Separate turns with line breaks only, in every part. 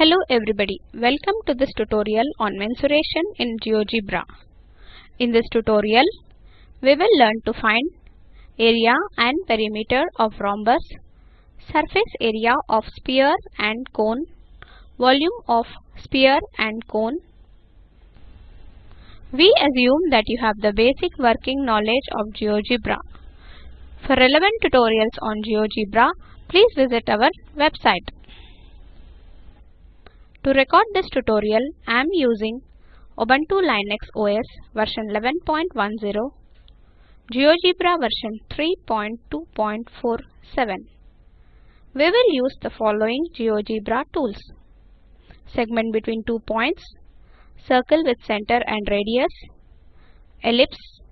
Hello everybody, welcome to this tutorial on mensuration in GeoGebra. In this tutorial, we will learn to find area and perimeter of rhombus, surface area of sphere and cone, volume of sphere and cone. We assume that you have the basic working knowledge of GeoGebra. For relevant tutorials on GeoGebra, please visit our website to record this tutorial, I am using Ubuntu Linux OS version 11.10, GeoGebra version 3.2.47. We will use the following GeoGebra tools. Segment between two points, circle with center and radius, ellipse,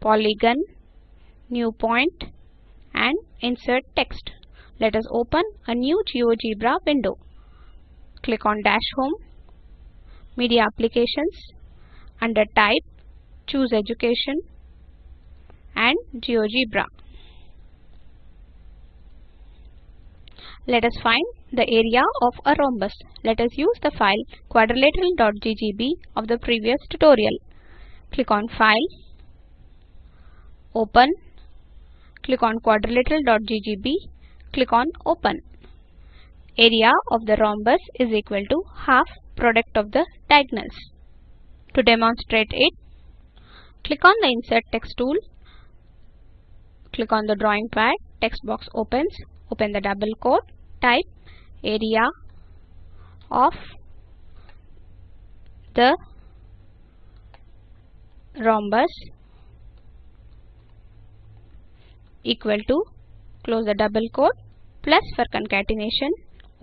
polygon, new point and insert text. Let us open a new GeoGebra window click on Dash Home, Media Applications, under Type, choose Education and GeoGebra. Let us find the area of a rhombus. Let us use the file quadrilateral.ggb of the previous tutorial. Click on File, Open, click on quadrilateral.ggb, click on Open area of the rhombus is equal to half product of the diagonals. To demonstrate it, click on the Insert Text tool, click on the drawing pad, text box opens, open the double quote, type area of the rhombus equal to close the double quote plus for concatenation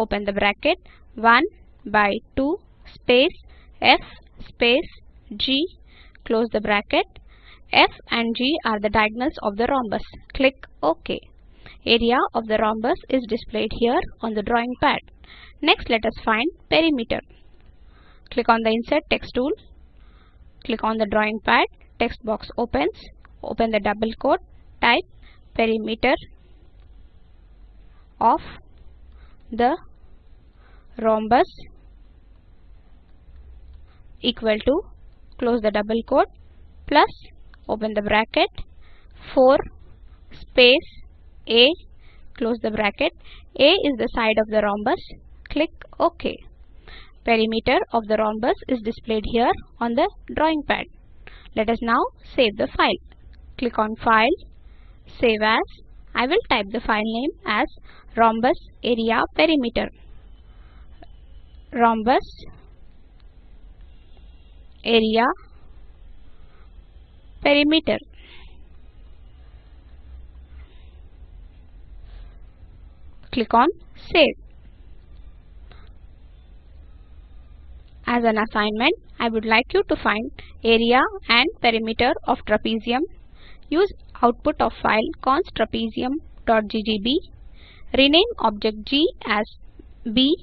open the bracket 1 by 2 space f space g close the bracket f and g are the diagonals of the rhombus click ok area of the rhombus is displayed here on the drawing pad next let us find perimeter click on the insert text tool click on the drawing pad text box opens open the double quote type perimeter of the rhombus equal to close the double quote plus open the bracket 4 space A close the bracket A is the side of the rhombus click OK perimeter of the rhombus is displayed here on the drawing pad let us now save the file click on file save as I will type the file name as rhombus area perimeter rhombus area perimeter click on save as an assignment I would like you to find area and perimeter of trapezium use output of file const trapezium.ggb, rename object g as b,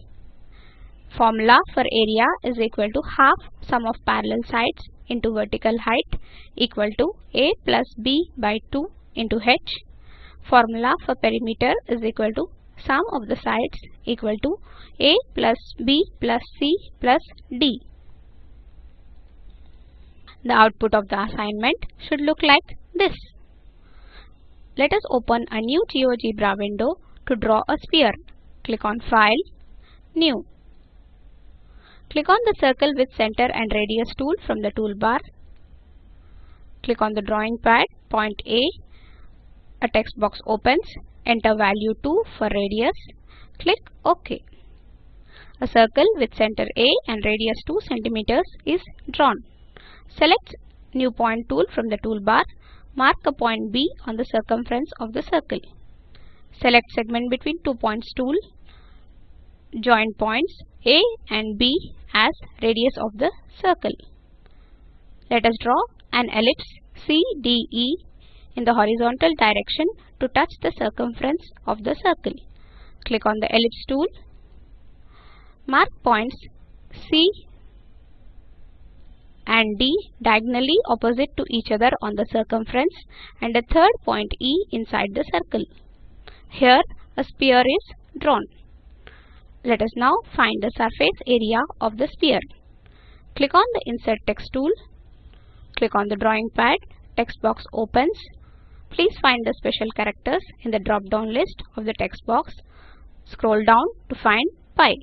formula for area is equal to half sum of parallel sides into vertical height equal to a plus b by 2 into h, formula for perimeter is equal to sum of the sides equal to a plus b plus c plus d. The output of the assignment should look like this. Let us open a new GeoGebra window to draw a sphere. Click on File, New. Click on the circle with center and radius tool from the toolbar. Click on the drawing pad, point A. A text box opens. Enter value 2 for radius. Click OK. A circle with center A and radius 2 cm is drawn. Select New Point tool from the toolbar Mark a point B on the circumference of the circle. Select segment between two points tool. Join points A and B as radius of the circle. Let us draw an ellipse CDE in the horizontal direction to touch the circumference of the circle. Click on the ellipse tool. Mark points C and D diagonally opposite to each other on the circumference and a third point E inside the circle. Here a sphere is drawn. Let us now find the surface area of the sphere. Click on the Insert Text tool. Click on the drawing pad. Text box opens. Please find the special characters in the drop-down list of the text box. Scroll down to find pi.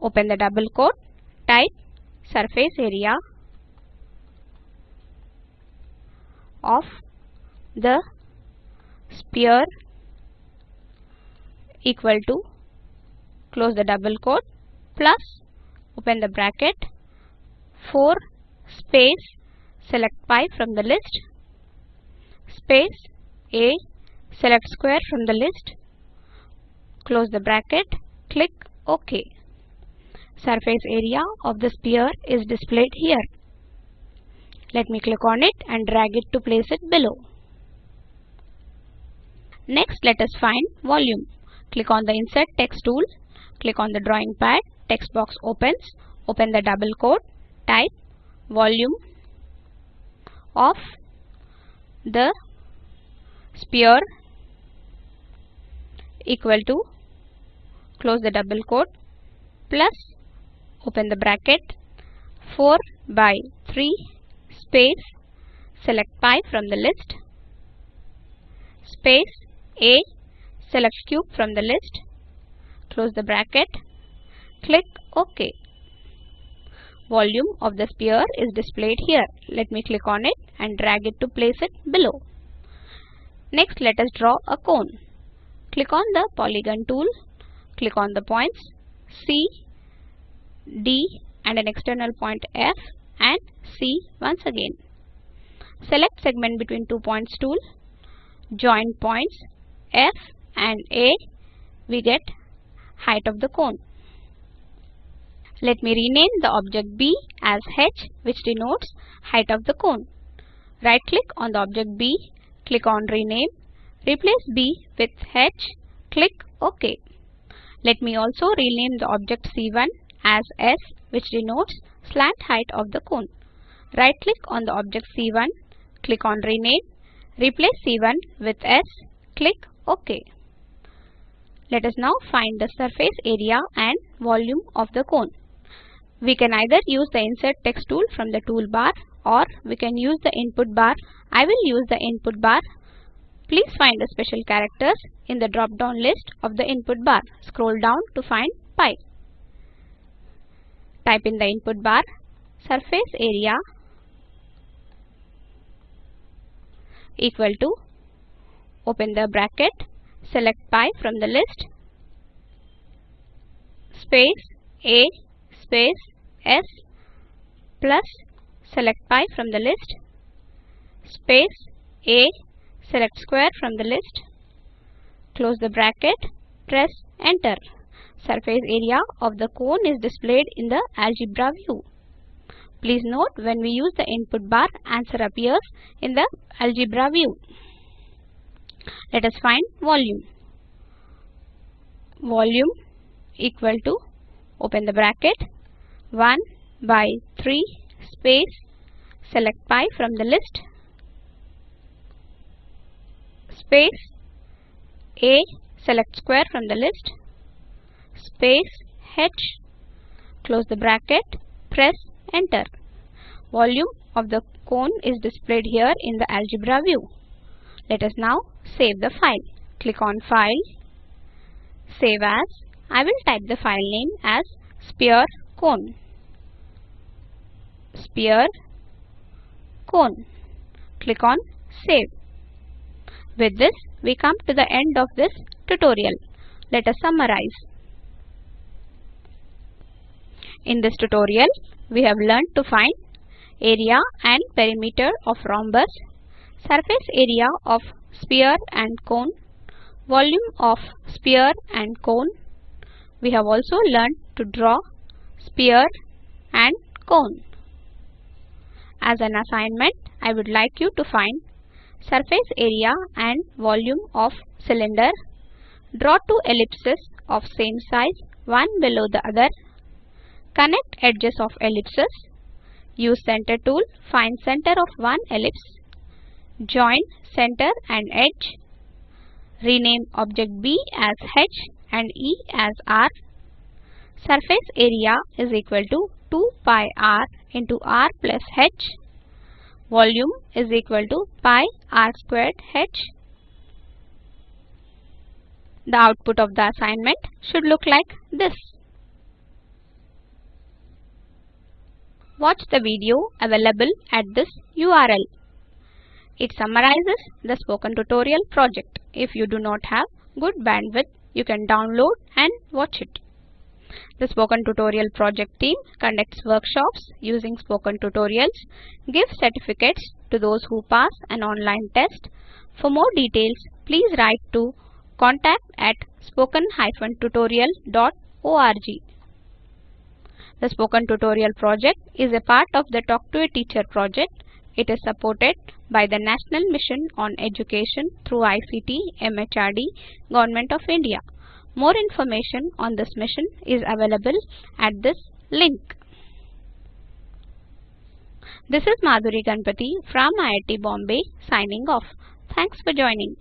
Open the double quote Type surface area of the sphere equal to close the double quote plus open the bracket 4 space select pi from the list space a select square from the list close the bracket click OK surface area of the sphere is displayed here. Let me click on it and drag it to place it below. Next, let us find volume. Click on the Insert Text tool. Click on the drawing pad. Text box opens. Open the double quote. Type volume of the sphere equal to close the double quote plus open the bracket 4 by 3 space select pi from the list space a select cube from the list close the bracket click ok volume of the sphere is displayed here let me click on it and drag it to place it below next let us draw a cone click on the polygon tool click on the points C D and an external point F and C once again. Select segment between two points tool, join points F and A, we get height of the cone. Let me rename the object B as H which denotes height of the cone. Right click on the object B, click on rename, replace B with H, click OK. Let me also rename the object C1 as S which denotes slant height of the cone. Right click on the object C1, click on rename, replace C1 with S, click OK. Let us now find the surface area and volume of the cone. We can either use the insert text tool from the toolbar or we can use the input bar. I will use the input bar. Please find the special characters in the drop down list of the input bar. Scroll down to find pi type in the input bar surface area equal to open the bracket select pi from the list space a space s plus select pi from the list space a select square from the list close the bracket press enter surface area of the cone is displayed in the algebra view. Please note when we use the input bar, answer appears in the algebra view. Let us find volume. Volume equal to, open the bracket, 1 by 3 space, select pi from the list, space, a, select square from the list, space H close the bracket press enter. Volume of the cone is displayed here in the algebra view. Let us now save the file. Click on file save as. I will type the file name as sphere cone sphere cone. Click on save. With this we come to the end of this tutorial. Let us summarize. In this tutorial, we have learned to find area and perimeter of rhombus, surface area of sphere and cone, volume of sphere and cone. We have also learned to draw sphere and cone. As an assignment, I would like you to find surface area and volume of cylinder. Draw two ellipses of same size, one below the other Connect edges of ellipses. Use center tool, find center of one ellipse. Join center and edge. Rename object B as H and E as R. Surface area is equal to 2 pi R into R plus H. Volume is equal to pi R squared H. The output of the assignment should look like this. watch the video available at this URL. It summarizes the spoken tutorial project. If you do not have good bandwidth, you can download and watch it. The Spoken Tutorial Project team conducts workshops using Spoken Tutorials, gives certificates to those who pass an online test. For more details, please write to contact at spoken-tutorial.org. The spoken tutorial project is a part of the Talk to a Teacher project. It is supported by the National Mission on Education through ICT MHRD Government of India. More information on this mission is available at this link. This is Madhuri Ganpati from IIT Bombay signing off. Thanks for joining.